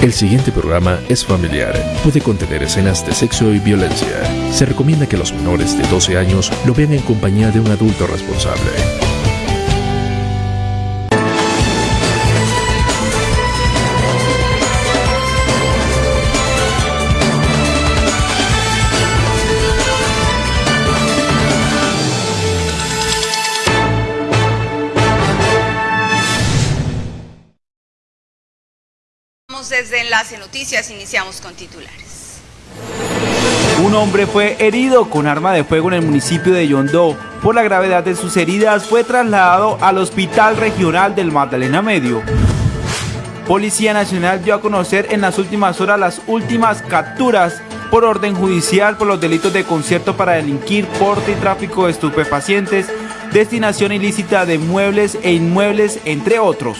El siguiente programa es familiar. Puede contener escenas de sexo y violencia. Se recomienda que los menores de 12 años lo vean en compañía de un adulto responsable. Desde Enlace Noticias iniciamos con titulares. Un hombre fue herido con arma de fuego en el municipio de Yondó. Por la gravedad de sus heridas fue trasladado al Hospital Regional del Magdalena Medio. Policía Nacional dio a conocer en las últimas horas las últimas capturas por orden judicial por los delitos de concierto para delinquir, porte y tráfico de estupefacientes, destinación ilícita de muebles e inmuebles, entre otros.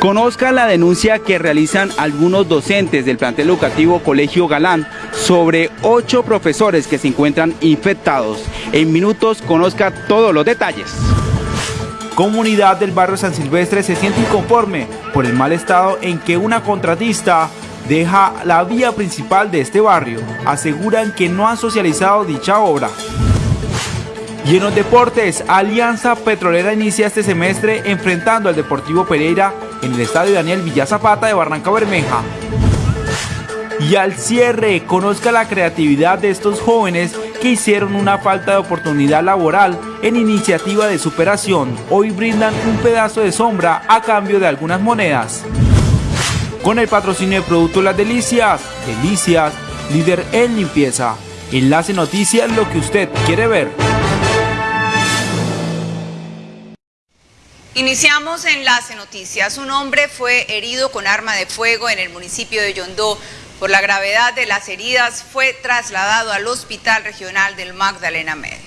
Conozca la denuncia que realizan algunos docentes del plantel educativo Colegio Galán sobre ocho profesores que se encuentran infectados. En minutos conozca todos los detalles. Comunidad del barrio San Silvestre se siente inconforme por el mal estado en que una contratista deja la vía principal de este barrio. Aseguran que no han socializado dicha obra. Y en los deportes, Alianza Petrolera inicia este semestre enfrentando al Deportivo Pereira en el estadio Daniel Villa Zapata de Barranca Bermeja. Y al cierre, conozca la creatividad de estos jóvenes que hicieron una falta de oportunidad laboral en iniciativa de superación. Hoy brindan un pedazo de sombra a cambio de algunas monedas. Con el patrocinio de Productos Las Delicias, Delicias, líder en limpieza. Enlace Noticias, lo que usted quiere ver. Iniciamos Enlace Noticias. Un hombre fue herido con arma de fuego en el municipio de Yondó. Por la gravedad de las heridas fue trasladado al Hospital Regional del Magdalena Medio.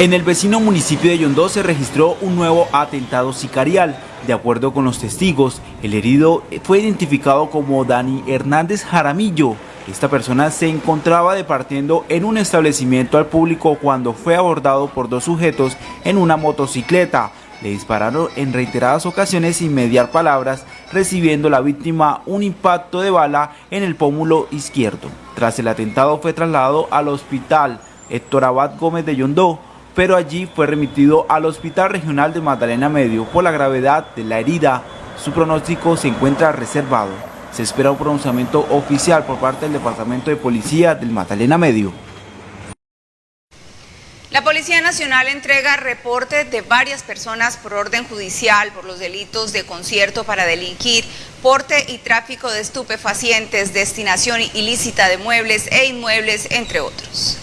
En el vecino municipio de Yondó se registró un nuevo atentado sicarial. De acuerdo con los testigos, el herido fue identificado como Dani Hernández Jaramillo. Esta persona se encontraba departiendo en un establecimiento al público cuando fue abordado por dos sujetos en una motocicleta. Le dispararon en reiteradas ocasiones sin mediar palabras, recibiendo la víctima un impacto de bala en el pómulo izquierdo. Tras el atentado fue trasladado al hospital Héctor Abad Gómez de Yondó, pero allí fue remitido al Hospital Regional de Magdalena Medio por la gravedad de la herida. Su pronóstico se encuentra reservado. Se espera un pronunciamiento oficial por parte del Departamento de Policía del Magdalena Medio. La Policía Nacional entrega reportes de varias personas por orden judicial por los delitos de concierto para delinquir, porte y tráfico de estupefacientes, destinación ilícita de muebles e inmuebles, entre otros.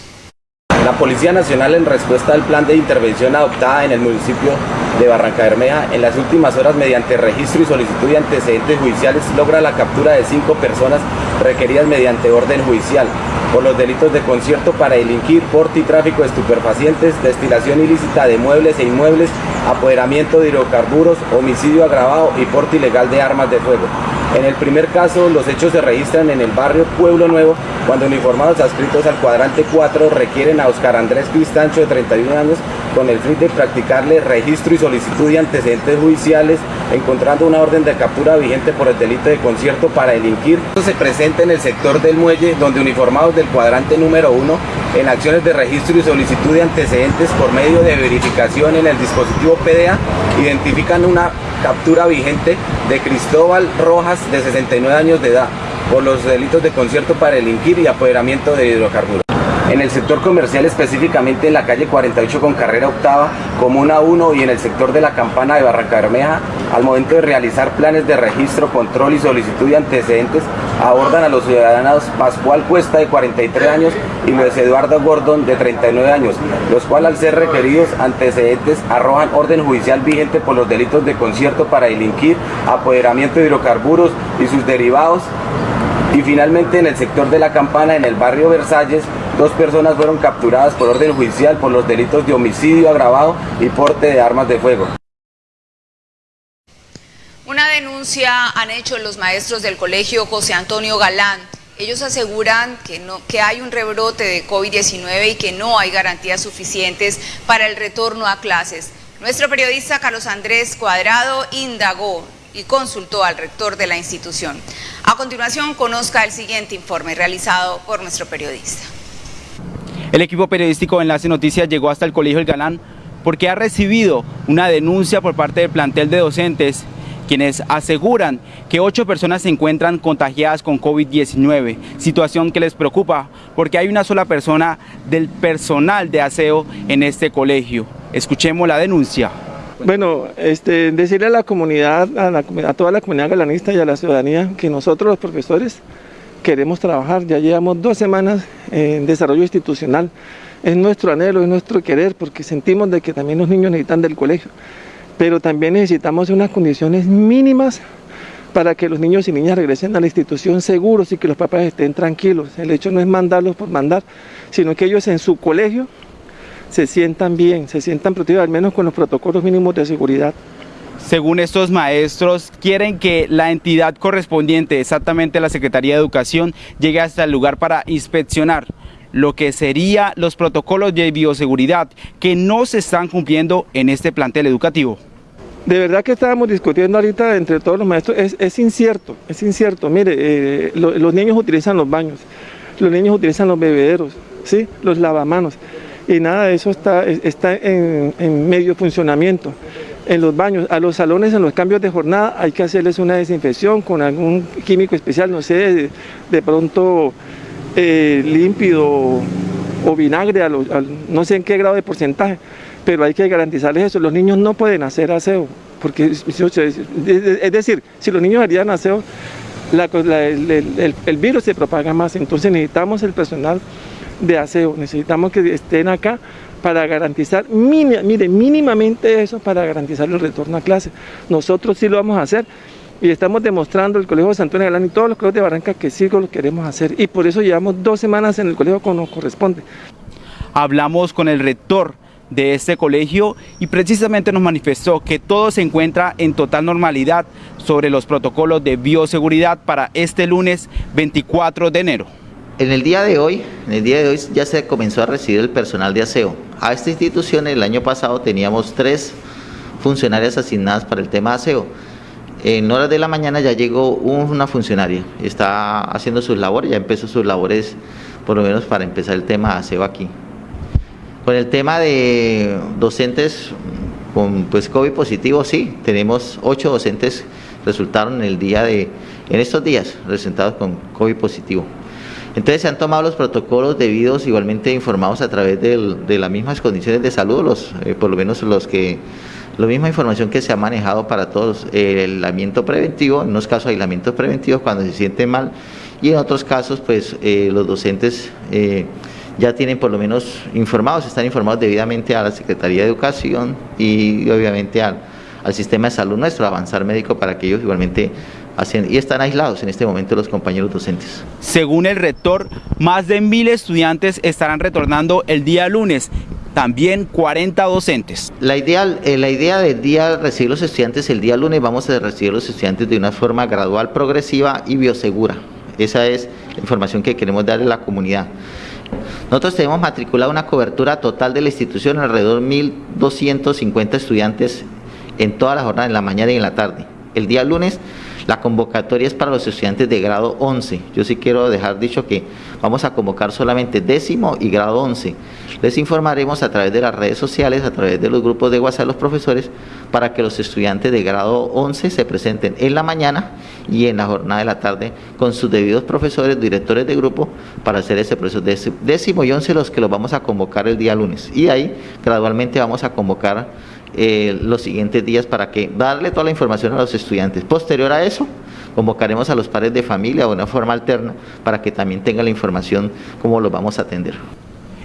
La Policía Nacional en respuesta al plan de intervención adoptada en el municipio de Barranca Bermeja en las últimas horas mediante registro y solicitud de antecedentes judiciales logra la captura de cinco personas requeridas mediante orden judicial por los delitos de concierto para delinquir, porte y tráfico de estupefacientes, destilación ilícita de muebles e inmuebles, apoderamiento de hidrocarburos, homicidio agravado y porte ilegal de armas de fuego. En el primer caso, los hechos se registran en el barrio Pueblo Nuevo, cuando uniformados adscritos al cuadrante 4 requieren a Oscar Andrés Cristancho, de 31 años, con el fin de practicarle registro y solicitud de antecedentes judiciales, encontrando una orden de captura vigente por el delito de concierto para delinquir. Esto en el sector del muelle, donde uniformados del cuadrante número 1, en acciones de registro y solicitud de antecedentes por medio de verificación en el dispositivo PDA, identifican una captura vigente de Cristóbal Rojas, de 69 años de edad, por los delitos de concierto para delinquir y apoderamiento de hidrocarburos. En el sector comercial, específicamente en la calle 48 con carrera octava, Comuna 1 y en el sector de la campana de Barranca Bermeja, al momento de realizar planes de registro, control y solicitud de antecedentes, abordan a los ciudadanos Pascual Cuesta de 43 años y Luis Eduardo Gordon de 39 años, los cuales al ser requeridos antecedentes arrojan orden judicial vigente por los delitos de concierto para delinquir, apoderamiento de hidrocarburos y sus derivados, y finalmente en el sector de la campana, en el barrio Versalles, dos personas fueron capturadas por orden judicial por los delitos de homicidio agravado y porte de armas de fuego. Una denuncia han hecho los maestros del colegio José Antonio Galán. Ellos aseguran que, no, que hay un rebrote de COVID-19 y que no hay garantías suficientes para el retorno a clases. Nuestro periodista Carlos Andrés Cuadrado indagó y consultó al rector de la institución. A continuación, conozca el siguiente informe realizado por nuestro periodista. El equipo periodístico de Enlace Noticias llegó hasta el Colegio El Galán porque ha recibido una denuncia por parte del plantel de docentes quienes aseguran que ocho personas se encuentran contagiadas con COVID-19, situación que les preocupa porque hay una sola persona del personal de aseo en este colegio. Escuchemos la denuncia. Bueno, este, decirle a la comunidad, a, toda la comunidad galanista y a la ciudadanía que nosotros los profesores queremos trabajar, ya llevamos dos semanas en desarrollo institucional, es nuestro anhelo, es nuestro querer, porque sentimos de que también los niños necesitan del colegio pero también necesitamos unas condiciones mínimas para que los niños y niñas regresen a la institución seguros y que los papás estén tranquilos. El hecho no es mandarlos por mandar, sino que ellos en su colegio se sientan bien, se sientan protegidos, al menos con los protocolos mínimos de seguridad. Según estos maestros, quieren que la entidad correspondiente, exactamente la Secretaría de Educación, llegue hasta el lugar para inspeccionar lo que serían los protocolos de bioseguridad que no se están cumpliendo en este plantel educativo. De verdad que estábamos discutiendo ahorita entre todos los maestros, es, incierto, es incierto. Mire, eh, los niños utilizan los baños, los niños utilizan los bebederos, ¿sí? los lavamanos, y nada de eso está, está en, medio funcionamiento. En los baños, a los salones, en los cambios de jornada, hay que hacerles una desinfección con algún químico especial, no sé, de pronto eh, límpido o vinagre, no sé en qué grado de porcentaje, pero hay que garantizarles eso. Los niños no pueden hacer aseo, porque es decir, si los niños harían aseo, el, virus se propaga más, entonces necesitamos el personal de aseo, necesitamos que estén acá para garantizar, mire, mínimamente eso para garantizar el retorno a clase. Nosotros sí lo vamos a hacer y estamos demostrando el Colegio de Santo Galán y todos los colegios de Barranca que sí lo queremos hacer y por eso llevamos dos semanas en el colegio como nos corresponde. Hablamos con el rector de este colegio y precisamente nos manifestó que todo se encuentra en total normalidad sobre los protocolos de bioseguridad para este lunes 24 de enero. En el día de hoy, en el día de hoy ya se comenzó a recibir el personal de aseo. A esta institución el año pasado teníamos tres funcionarias asignadas para el tema de aseo en horas de la mañana ya llegó una funcionaria, está haciendo sus labores, ya empezó sus labores por lo menos para empezar el tema de aseo aquí. Con el tema de docentes con pues COVID positivo, sí, tenemos ocho docentes resultaron en el día de, en estos días, presentados con COVID positivo. Entonces se han tomado los protocolos debidos, igualmente informados a través de las mismas condiciones de salud, los, eh, por lo menos los que la misma información que se ha manejado para todos, el aislamiento preventivo, en unos casos aislamientos preventivos cuando se sienten mal y en otros casos pues eh, los docentes eh, ya tienen por lo menos informados, están informados debidamente a la Secretaría de Educación y obviamente al, al sistema de salud nuestro, avanzar médico para que ellos igualmente y están aislados en este momento los compañeros docentes. Según el rector, más de mil estudiantes estarán retornando el día lunes también 40 docentes. La idea, eh, la idea del día recibir los estudiantes el día lunes, vamos a recibir los estudiantes de una forma gradual, progresiva y biosegura. Esa es la información que queremos darle a la comunidad. Nosotros tenemos matriculado una cobertura total de la institución, alrededor de 1.250 estudiantes en toda la jornada, en la mañana y en la tarde. El día lunes la convocatoria es para los estudiantes de grado 11. Yo sí quiero dejar dicho que vamos a convocar solamente décimo y grado 11. Les informaremos a través de las redes sociales, a través de los grupos de WhatsApp de los profesores, para que los estudiantes de grado 11 se presenten en la mañana y en la jornada de la tarde con sus debidos profesores, directores de grupo, para hacer ese proceso. Décimo y 11 los que los vamos a convocar el día lunes. Y ahí gradualmente vamos a convocar eh, los siguientes días para que darle toda la información a los estudiantes. Posterior a eso, convocaremos a los padres de familia de una forma alterna para que también tengan la información cómo los vamos a atender.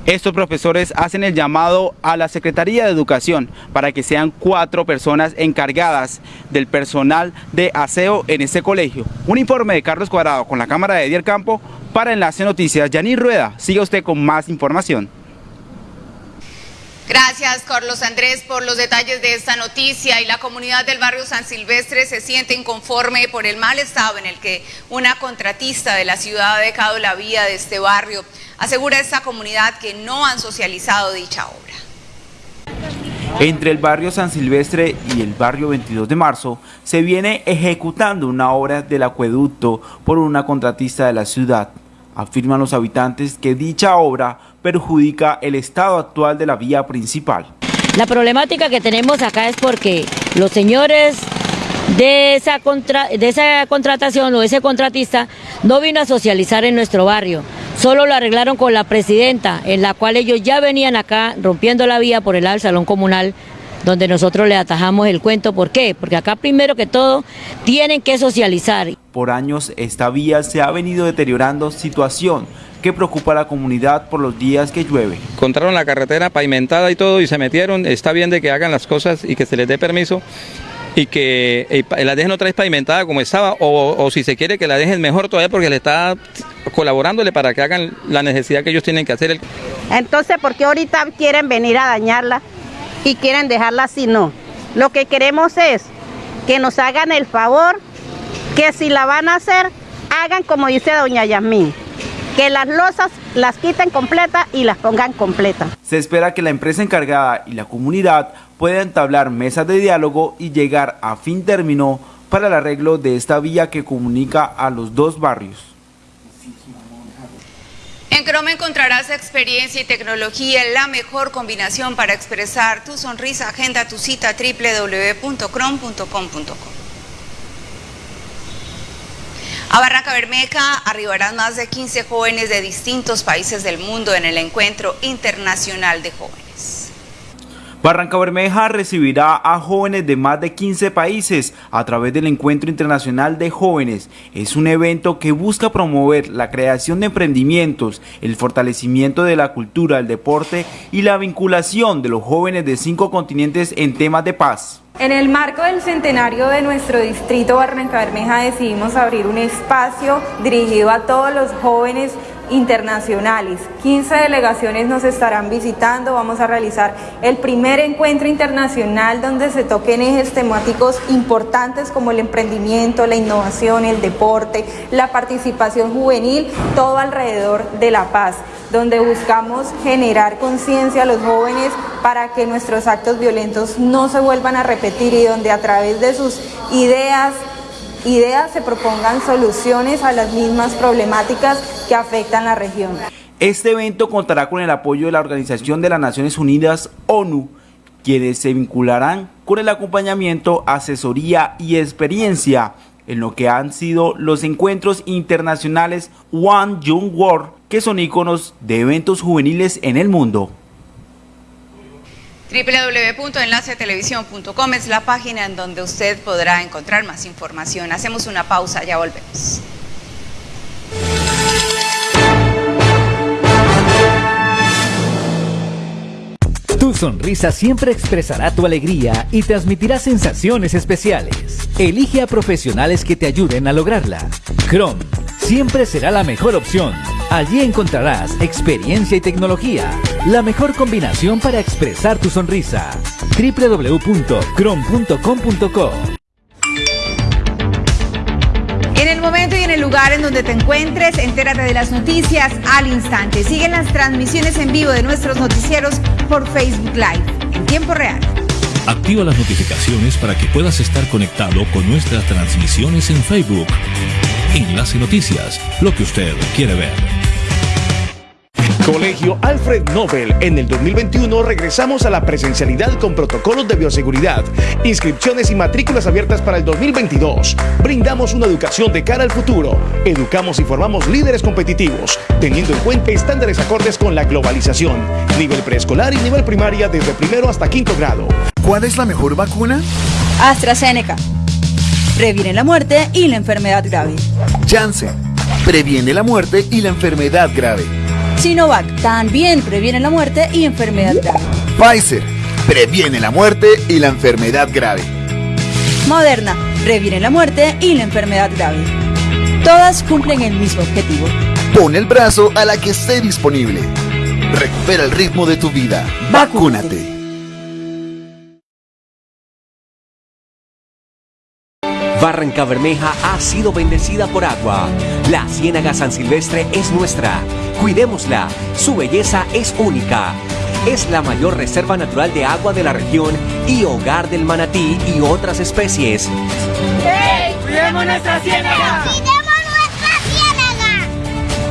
Estos profesores hacen el llamado a la Secretaría de Educación para que sean cuatro personas encargadas del personal de aseo en este colegio. Un informe de Carlos Cuadrado con la cámara de Edier Campo para Enlace Noticias. Yaní Rueda, siga usted con más información. Gracias, Carlos Andrés, por los detalles de esta noticia. Y la comunidad del barrio San Silvestre se siente inconforme por el mal estado en el que una contratista de la ciudad ha dejado la vía de este barrio. Asegura esta comunidad que no han socializado dicha obra. Entre el barrio San Silvestre y el barrio 22 de marzo se viene ejecutando una obra del acueducto por una contratista de la ciudad. Afirman los habitantes que dicha obra perjudica el estado actual de la vía principal. La problemática que tenemos acá es porque los señores de esa, de esa contratación o ese contratista no vino a socializar en nuestro barrio. Solo lo arreglaron con la presidenta, en la cual ellos ya venían acá rompiendo la vía por el lado del salón comunal, donde nosotros le atajamos el cuento. ¿Por qué? Porque acá primero que todo tienen que socializar. Por años esta vía se ha venido deteriorando, situación que preocupa a la comunidad por los días que llueve. Encontraron la carretera pavimentada y todo y se metieron, está bien de que hagan las cosas y que se les dé permiso, y que eh, la dejen otra vez pavimentada como estaba o, si se quiere que la dejen mejor todavía porque le está colaborándole para que hagan la necesidad que ellos tienen que hacer. Entonces, ¿por qué ahorita quieren venir a dañarla y quieren dejarla así? No. Lo que queremos es que nos hagan el favor, que si la van a hacer, hagan como dice doña Yasmín, que las losas las quiten completa y las pongan completa. Se espera que la empresa encargada y la comunidad puedan entablar mesas de diálogo y llegar a fin término para el arreglo de esta vía que comunica a los dos barrios. En Chrome encontrarás experiencia y tecnología, la mejor combinación para expresar tu sonrisa. Agenda tu cita www.chrome.com.co. A Barranca Bermeja arribarán más de 15 jóvenes de distintos países del mundo en el Encuentro Internacional de Jóvenes. Barranca Bermeja recibirá a jóvenes de más de 15 países a través del Encuentro Internacional de Jóvenes. Es un evento que busca promover la creación de emprendimientos, el fortalecimiento de la cultura, el deporte y la vinculación de los jóvenes de cinco continentes en temas de paz. En el marco del centenario de nuestro distrito Barranca Bermeja decidimos abrir un espacio dirigido a todos los jóvenes internacionales. 15 delegaciones nos estarán visitando, vamos a realizar el primer encuentro internacional donde se toquen ejes temáticos importantes como el emprendimiento, la innovación, el deporte, la participación juvenil, todo alrededor de la paz, donde buscamos generar conciencia a los jóvenes para que nuestros actos violentos no se vuelvan a repetir y donde a través de sus ideas, ideas se propongan soluciones a las mismas problemáticas que afectan la región. Este evento contará con el apoyo de la Organización de las Naciones Unidas, ONU, quienes se vincularán con el acompañamiento, asesoría y experiencia en lo que han sido los encuentros internacionales One Young World, que son iconos de eventos juveniles en el mundo www.enlacetelevisión.com es la página en donde usted podrá encontrar más información. Hacemos una pausa, ya volvemos. Tu sonrisa siempre expresará tu alegría y transmitirá sensaciones especiales. Elige a profesionales que te ayuden a lograrla. Chrome siempre será la mejor opción. Allí encontrarás experiencia y tecnología, la mejor combinación para expresar tu sonrisa. www.crom.com.co En el momento y en el lugar en donde te encuentres, entérate de las noticias al instante. Siguen las transmisiones en vivo de nuestros noticieros por Facebook Live en tiempo real. Activa las notificaciones para que puedas estar conectado con nuestras transmisiones en Facebook. Enlace Noticias, lo que usted quiere ver. Colegio Alfred Nobel. En el 2021 regresamos a la presencialidad con protocolos de bioseguridad, inscripciones y matrículas abiertas para el 2022. Brindamos una educación de cara al futuro. Educamos y formamos líderes competitivos, teniendo en cuenta estándares acordes con la globalización. Nivel preescolar y nivel primaria desde primero hasta quinto grado. ¿Cuál es la mejor vacuna? AstraZeneca previene la muerte y la enfermedad grave. Janssen previene la muerte y la enfermedad grave. Sinovac también previene la muerte y enfermedad grave. Pfizer previene la muerte y la enfermedad grave. Moderna previene la muerte y la enfermedad grave. Todas cumplen el mismo objetivo. Pon el brazo a la que esté disponible. Recupera el ritmo de tu vida. Vacúnate. Barranca Bermeja ha sido bendecida por agua. La Ciénaga San Silvestre es nuestra. Cuidémosla. Su belleza es única. es la mayor reserva natural de agua de la región y hogar del manatí y otras especies. ¡Hey! ¡Cuidemos nuestra ciénaga! nuestra ciénaga!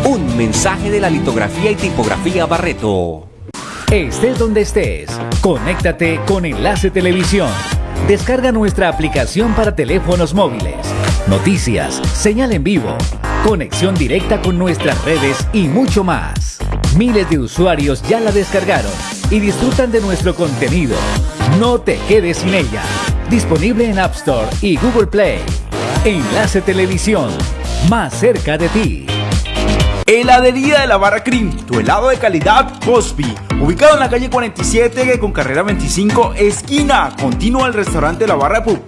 Un mensaje de la litografía y tipografía Barreto. Estés donde estés, conéctate con Enlace Televisión. Descarga nuestra aplicación para teléfonos móviles. Noticias, señal en vivo, conexión directa con nuestras redes y mucho más. Miles de usuarios ya la descargaron y disfrutan de nuestro contenido. No te quedes sin ella. Disponible en App Store y Google Play. Enlace Televisión, más cerca de ti. Heladería de la Barra Cream, tu helado de calidad Cosby, ubicado en la calle 47 con carrera 25, esquina, continua al restaurante La Barra Pub.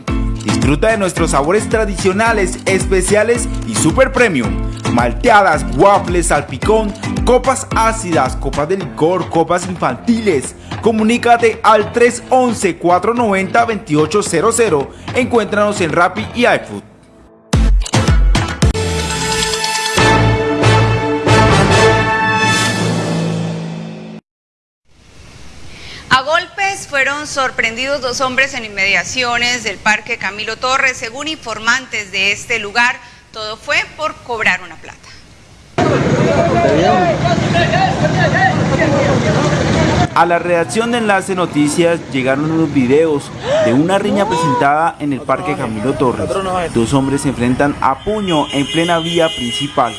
Disfruta de nuestros sabores tradicionales, especiales y super premium. Malteadas, waffles, salpicón, copas ácidas, copas de licor, copas infantiles. Comunícate al 311-490-2800. Encuéntranos en Rappi y iFood. Fueron sorprendidos dos hombres en inmediaciones del Parque Camilo Torres. Según informantes de este lugar, todo fue por cobrar una plata. A la redacción de Enlace Noticias llegaron unos videos de una riña presentada en el Parque Camilo Torres. Dos hombres se enfrentan a puño en plena vía principal.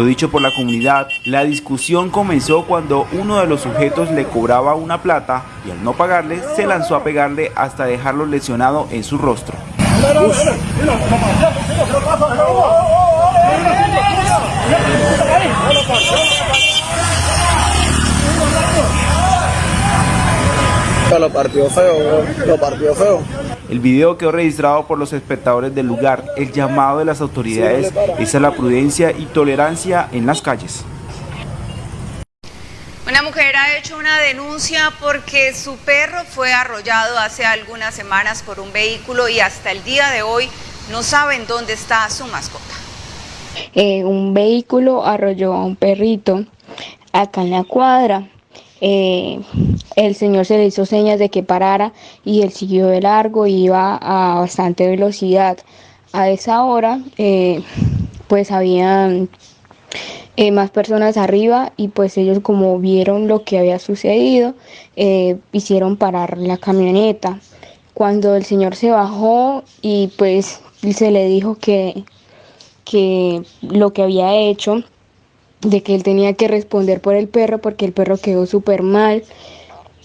Lo dicho por la comunidad, la discusión comenzó cuando uno de los sujetos le cobraba una plata y al no pagarle se lanzó a pegarle hasta dejarlo lesionado en su rostro. Lo partió feo, lo partió feo. El video quedó registrado por los espectadores del lugar. El llamado de las autoridades es a la prudencia y tolerancia en las calles. Una mujer ha hecho una denuncia porque su perro fue arrollado hace algunas semanas por un vehículo y hasta el día de hoy no saben dónde está su mascota. Eh, un vehículo arrolló a un perrito acá en la cuadra. Eh, el señor se le hizo señas de que parara y él siguió de largo y iba a bastante velocidad. A esa hora, eh, pues habían eh, más personas arriba y pues ellos como vieron lo que había sucedido, hicieron parar la camioneta. Cuando el señor se bajó y pues se le dijo que, que lo que había hecho, de que él tenía que responder por el perro porque el perro quedó súper mal.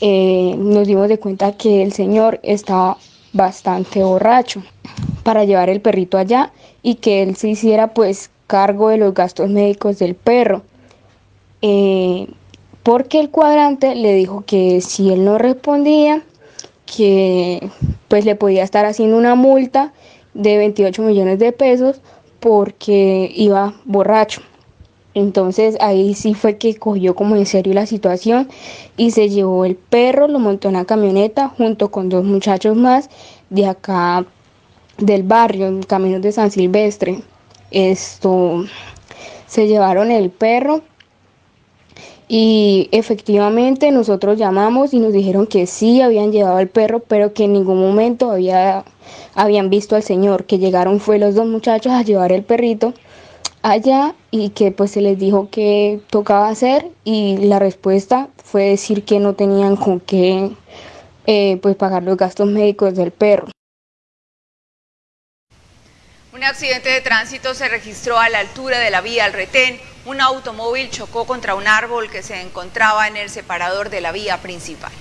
Eh, nos dimos de cuenta que el señor estaba bastante borracho para llevar el perrito allá y que él se hiciera pues cargo de los gastos médicos del perro. Eh, porque el cuadrante le dijo que si él no respondía, que pues le podía estar haciendo una multa de 28 millones de pesos porque iba borracho. Entonces ahí sí fue que cogió como en serio la situación y se llevó el perro, lo montó en la camioneta junto con dos muchachos más de acá del barrio, en Caminos de San Silvestre. Esto se llevaron el perro y efectivamente nosotros llamamos y nos dijeron que sí habían llevado el perro, pero que en ningún momento había, habían visto al señor, que llegaron fue los dos muchachos a llevar el perrito allá y que pues se les dijo que tocaba hacer y la respuesta fue decir que no tenían con qué eh, pues pagar los gastos médicos del perro. Un accidente de tránsito se registró a la altura de la vía al retén. Un automóvil chocó contra un árbol que se encontraba en el separador de la vía principal.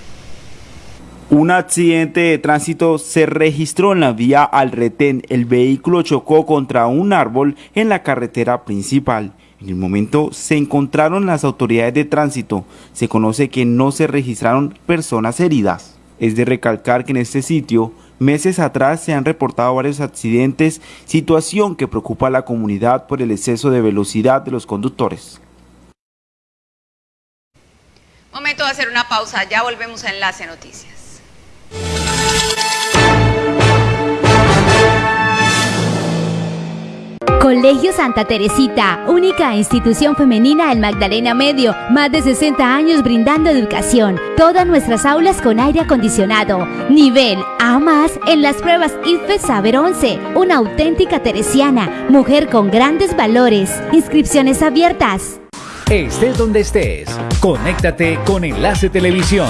Un accidente de tránsito se registró en la vía al retén. El vehículo chocó contra un árbol en la carretera principal. En el momento se encontraron las autoridades de tránsito. Se conoce que no se registraron personas heridas. Es de recalcar que en este sitio, meses atrás se han reportado varios accidentes, situación que preocupa a la comunidad por el exceso de velocidad de los conductores. Momento de hacer una pausa, ya volvemos a Enlace Noticias. Colegio Santa Teresita, única institución femenina en Magdalena Medio, más de 60 años brindando educación. Todas nuestras aulas con aire acondicionado. Nivel A más en las pruebas IFE Saber 11. Una auténtica teresiana, mujer con grandes valores. Inscripciones abiertas. Estés donde estés, conéctate con Enlace Televisión.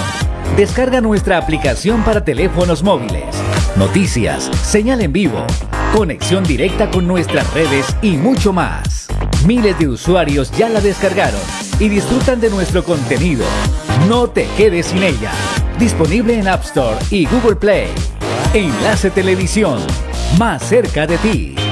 Descarga nuestra aplicación para teléfonos móviles. Noticias, señal en vivo, conexión directa con nuestras redes y mucho más. Miles de usuarios ya la descargaron y disfrutan de nuestro contenido. No te quedes sin ella. Disponible en App Store y Google Play. Enlace Televisión, más cerca de ti.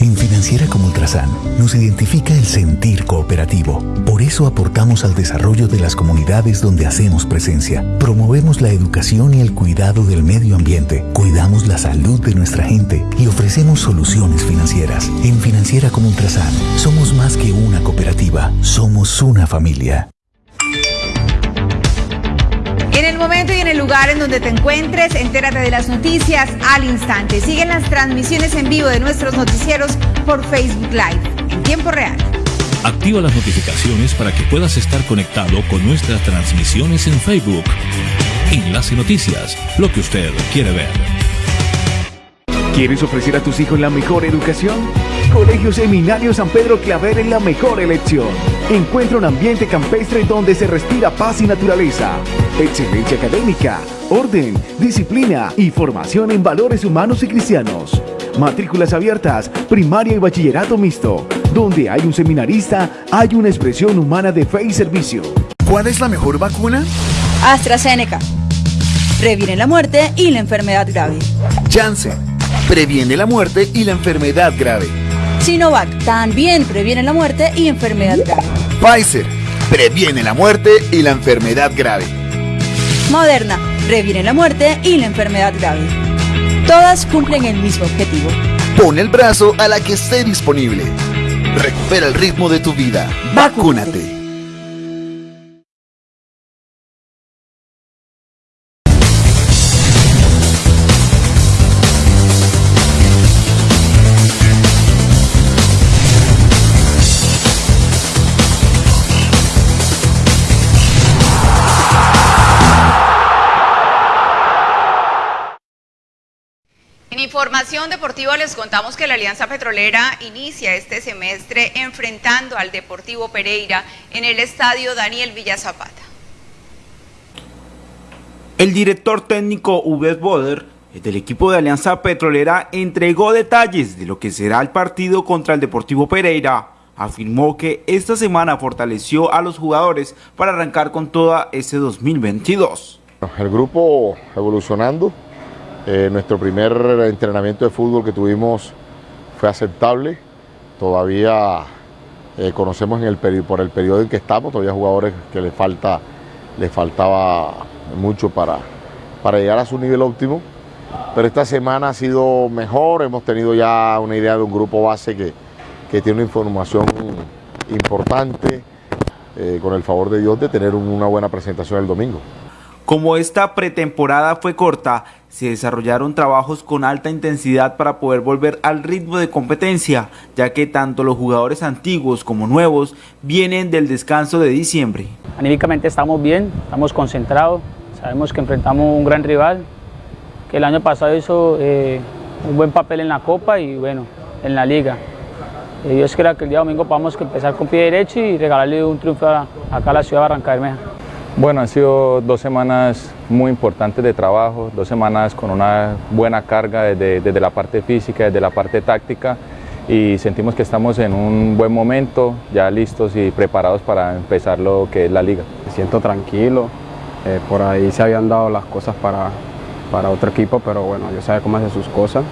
En Financiera como Ultrasan nos identifica el sentir cooperativo. Por eso aportamos al desarrollo de las comunidades donde hacemos presencia. Promovemos la educación y el cuidado del medio ambiente. Cuidamos la salud de nuestra gente y ofrecemos soluciones financieras. En Financiera como Ultrasan somos más que una cooperativa, somos una familia. Momento y en el lugar en donde te encuentres, entérate de las noticias al instante. Siguen las transmisiones en vivo de nuestros noticieros por Facebook Live en tiempo real. Activa las notificaciones para que puedas estar conectado con nuestras transmisiones en Facebook. Enlace Noticias, lo que usted quiere ver. ¿Quieres ofrecer a tus hijos la mejor educación? Colegio Seminario San Pedro Claver es la mejor elección. Encuentra un ambiente campestre donde se respira paz y naturaleza. Excelencia académica, orden, disciplina y formación en valores humanos y cristianos. Matrículas abiertas, primaria y bachillerato mixto. Donde hay un seminarista, hay una expresión humana de fe y servicio. ¿Cuál es la mejor vacuna? AstraZeneca. Previene la muerte y la enfermedad grave. Janssen. Previene la muerte y la enfermedad grave. Sinovac también previene la muerte y enfermedad grave. Pfizer. Previene la muerte y la enfermedad grave. Moderna previene la muerte y la enfermedad grave. Todas cumplen el mismo objetivo. Pon el brazo a la que esté disponible. Recupera el ritmo de tu vida. Vacúnate. Información deportiva les contamos que la Alianza Petrolera inicia este semestre enfrentando al Deportivo Pereira en el estadio Daniel Villazapata. El director técnico Uber Boder del equipo de Alianza Petrolera entregó detalles de lo que será el partido contra el Deportivo Pereira. Afirmó que esta semana fortaleció a los jugadores para arrancar con toda ese 2022. El grupo evolucionando, eh, nuestro primer entrenamiento de fútbol que tuvimos fue aceptable. Todavía eh, conocemos el por el periodo en que estamos, todavía jugadores que le falta, faltaba mucho para, para llegar a su nivel óptimo. Pero esta semana ha sido mejor, hemos tenido ya una idea de un grupo base que, que tiene una información importante, eh, con el favor de Dios, de tener una buena presentación el domingo. Como esta pretemporada fue corta, se desarrollaron trabajos con alta intensidad para poder volver al ritmo de competencia, ya que tanto los jugadores antiguos como nuevos vienen del descanso de diciembre. Anímicamente estamos bien, estamos concentrados, sabemos que enfrentamos un gran rival, que el año pasado hizo eh, un buen papel en la Copa y bueno, en la Liga. Eh, Dios quiera que el día domingo podamos empezar con pie derecho y regalarle un triunfo acá a la ciudad de Barranca Bermeja. Bueno, han sido dos semanas muy importantes de trabajo, dos semanas con una buena carga desde, la parte física, desde la parte táctica y sentimos que estamos en un buen momento, ya listos y preparados para empezar lo que es la liga. Me siento tranquilo, eh, por ahí se habían dado las cosas para, para otro equipo, pero bueno, yo sé cómo hace sus cosas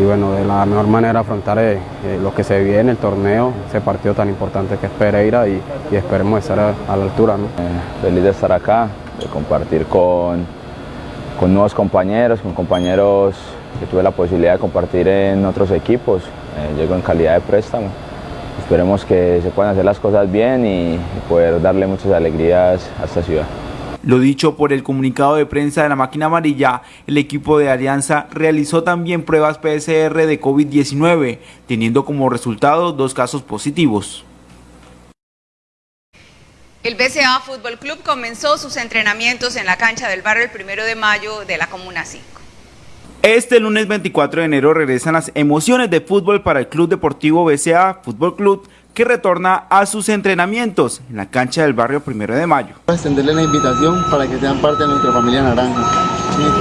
y bueno, de la mejor manera afrontar eh, eh, lo que se viene, el torneo, ese partido tan importante que es Pereira y, esperemos estar a, la altura. ¿no? Eh, feliz de estar acá, de compartir con, con nuevos compañeros, con compañeros que tuve la posibilidad de compartir en otros equipos. llego en calidad de préstamo. Esperemos que se puedan hacer las cosas bien y poder darle muchas alegrías a esta ciudad. Lo dicho por el comunicado de prensa de la máquina amarilla, el equipo de Alianza realizó también pruebas PCR de COVID-19, teniendo como resultado dos casos positivos. El BCA Fútbol Club comenzó sus entrenamientos en la cancha del barrio el primero de mayo de la Comuna 5. Este lunes 24 de enero regresan las emociones de fútbol para el Club Deportivo BCA Fútbol Club que retorna a sus entrenamientos en la cancha del barrio Primero de Mayo. Extenderle la invitación para que sean parte de nuestra familia naranja.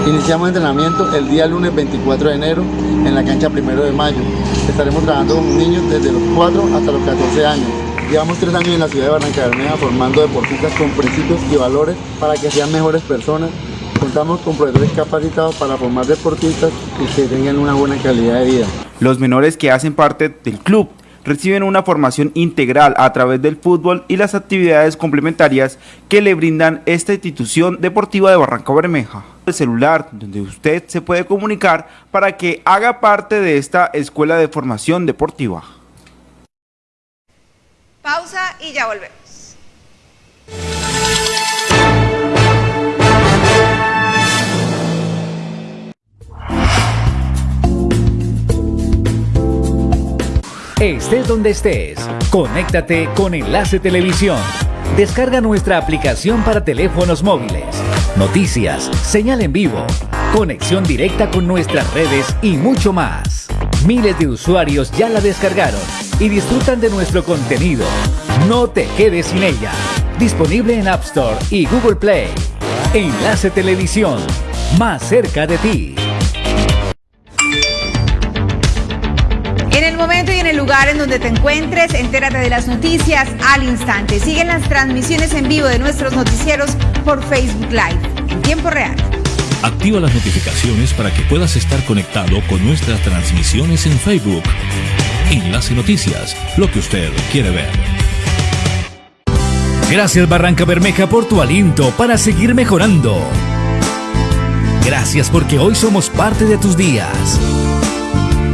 Iniciamos entrenamiento el día lunes 24 de enero en la cancha Primero de Mayo. Estaremos trabajando con niños desde los 4 hasta los 14 años. Llevamos tres años en la ciudad de Barranca Bermeja formando deportistas con principios y valores para que sean mejores personas. Contamos con profesores capacitados para formar deportistas y que tengan una buena calidad de vida. Los menores que hacen parte del club reciben una formación integral a través del fútbol y las actividades complementarias que le brindan esta institución deportiva de Barranca Bermeja. El celular donde usted se puede comunicar para que haga parte de esta escuela de formación deportiva. Pausa y ya volvemos. Estés donde estés, conéctate con Enlace Televisión. Descarga nuestra aplicación para teléfonos móviles. Noticias, señal en vivo, conexión directa con nuestras redes y mucho más. Miles de usuarios ya la descargaron y disfrutan de nuestro contenido. No te quedes sin ella. Disponible en App Store y Google Play. Enlace Televisión, más cerca de ti. En el momento el lugar en donde te encuentres, entérate de las noticias al instante. Siguen las transmisiones en vivo de nuestros noticieros por Facebook Live en tiempo real. Activa las notificaciones para que puedas estar conectado con nuestras transmisiones en Facebook. Enlace Noticias, lo que usted quiere ver. Gracias Barranca Bermeja por tu aliento para seguir mejorando. Gracias porque hoy somos parte de tus días.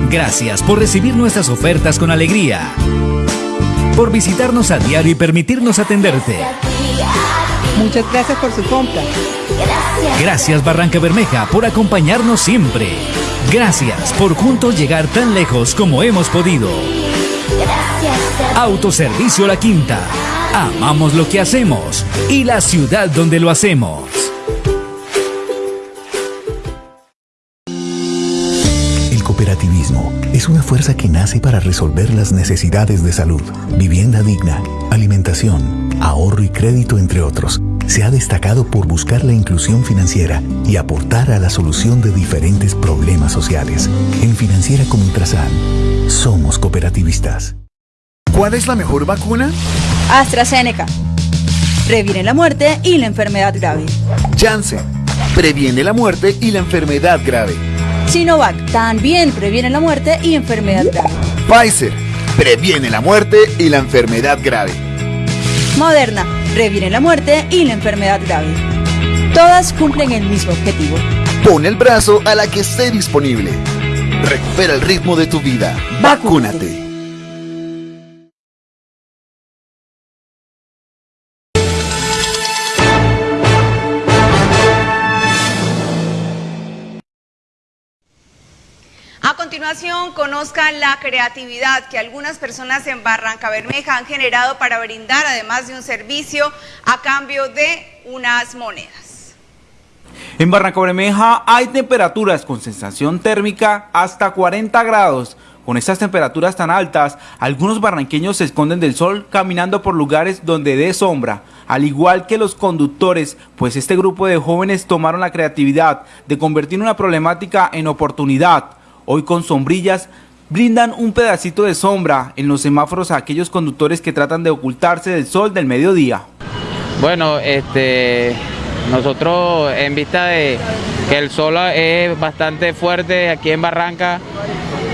Gracias por recibir nuestras ofertas con alegría. Por visitarnos a diario y permitirnos atenderte. Muchas gracias por su compra. Gracias Barranca Bermeja por acompañarnos siempre. Gracias por juntos llegar tan lejos como hemos podido. Autoservicio La Quinta. Amamos lo que hacemos y la ciudad donde lo hacemos. Cooperativismo es una fuerza que nace para resolver las necesidades de salud, vivienda digna, alimentación, ahorro y crédito, entre otros. Se ha destacado por buscar la inclusión financiera y aportar a la solución de diferentes problemas sociales. En Financiera como Ultrasan, somos cooperativistas. ¿Cuál es la mejor vacuna? AstraZeneca. Previene la muerte y la enfermedad grave. Janssen. Previene la muerte y la enfermedad grave. Sinovac también previene la muerte y enfermedad grave. Pfizer. Previene la muerte y la enfermedad grave. Moderna previene la muerte y la enfermedad grave. Todas cumplen el mismo objetivo. Pon el brazo a la que esté disponible. Recupera el ritmo de tu vida. Vacúnate. Continuación, conozcan la creatividad que algunas personas en Barranca Bermeja han generado para brindar, además de un servicio, a cambio de unas monedas. En Barranca Bermeja hay temperaturas con sensación térmica hasta 40 grados. Con estas temperaturas tan altas, algunos barranqueños se esconden del sol caminando por lugares donde dé sombra, al igual que los conductores, pues este grupo de jóvenes tomaron la creatividad de convertir una problemática en oportunidad. Hoy con sombrillas brindan un pedacito de sombra en los semáforos a aquellos conductores que tratan de ocultarse del sol del mediodía. Bueno, este, nosotros en vista de que el sol es bastante fuerte aquí en Barranca,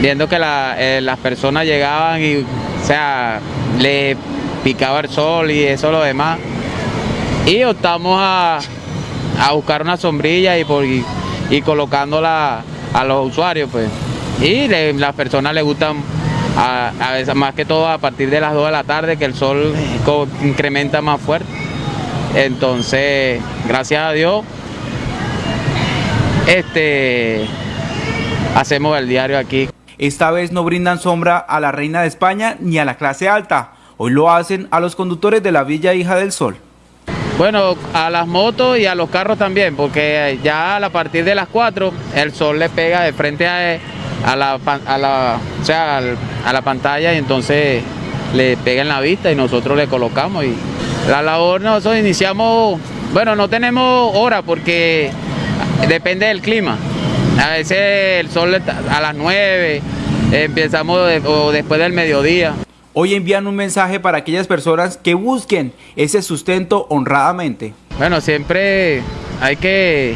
viendo que eh, las personas llegaban y, o sea, le picaba el sol y eso lo demás, y optamos a, a buscar una sombrilla y, por, y colocándola a los usuarios, pues. Y las personas les gustan, a, a, veces más que todo a partir de las 2 de la tarde, que el sol incrementa más fuerte. Entonces, gracias a Dios, este, hacemos el diario aquí. Esta vez no brindan sombra a la reina de España ni a la clase alta. Hoy lo hacen a los conductores de la Villa Hija del Sol. Bueno, a las motos y a los carros también, porque ya a partir de las 4 el sol le pega de frente a, la, pantalla y entonces le pega en la vista y nosotros le colocamos. Y la labor nosotros iniciamos, bueno, no tenemos hora porque depende del clima. A veces el sol a las 9, empezamos o después del mediodía. Hoy envían un mensaje para aquellas personas que busquen ese sustento honradamente. Bueno, siempre hay que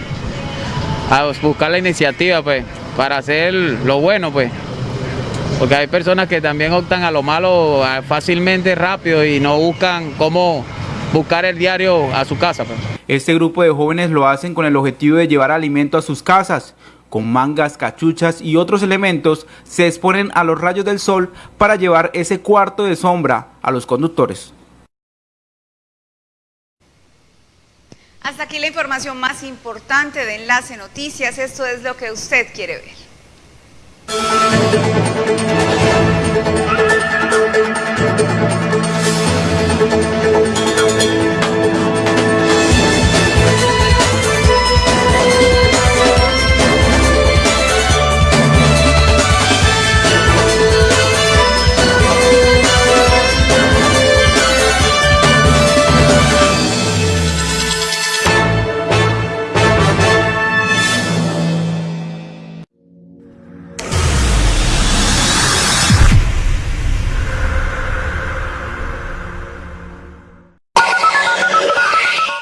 buscar la iniciativa, pues, para hacer lo bueno, pues. Porque hay personas que también optan a lo malo fácilmente, rápido y no buscan cómo buscar el diario a su casa. Pues. Este grupo de jóvenes lo hacen con el objetivo de llevar alimento a sus casas. Con mangas, cachuchas y otros elementos se exponen a los rayos del sol para llevar ese cuarto de sombra a los conductores. Hasta aquí la información más importante de Enlace Noticias. Esto es lo que usted quiere ver.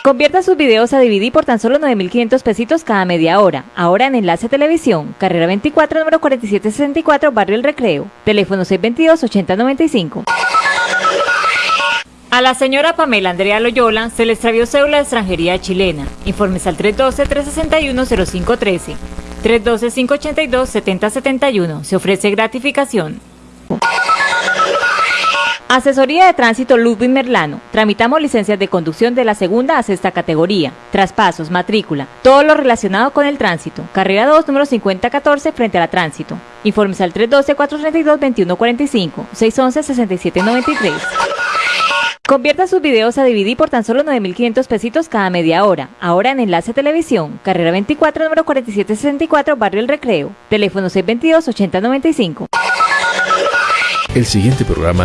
Convierta sus videos a DVD por tan solo 9.500 pesitos cada media hora. Ahora en Enlace Televisión, carrera 24, número 4764, Barrio El Recreo. Teléfono 622-8095. A la señora Pamela Andrea Loyola se le extravió cédula de extranjería chilena. Informes al 312-361-0513. 312-582-7071. Se ofrece gratificación. Asesoría de Tránsito Ludwig Merlano. Tramitamos licencias de conducción de la segunda a sexta categoría. Traspasos, matrícula, todo lo relacionado con el tránsito. Carrera 2, número 5014, frente a la tránsito. Informes al 312-432-2145, 611-6793. Convierta sus videos a DVD por tan solo 9.500 pesitos cada media hora. Ahora en Enlace Televisión, carrera 24, número 4764, Barrio El Recreo. Teléfono 622-8095. El siguiente programa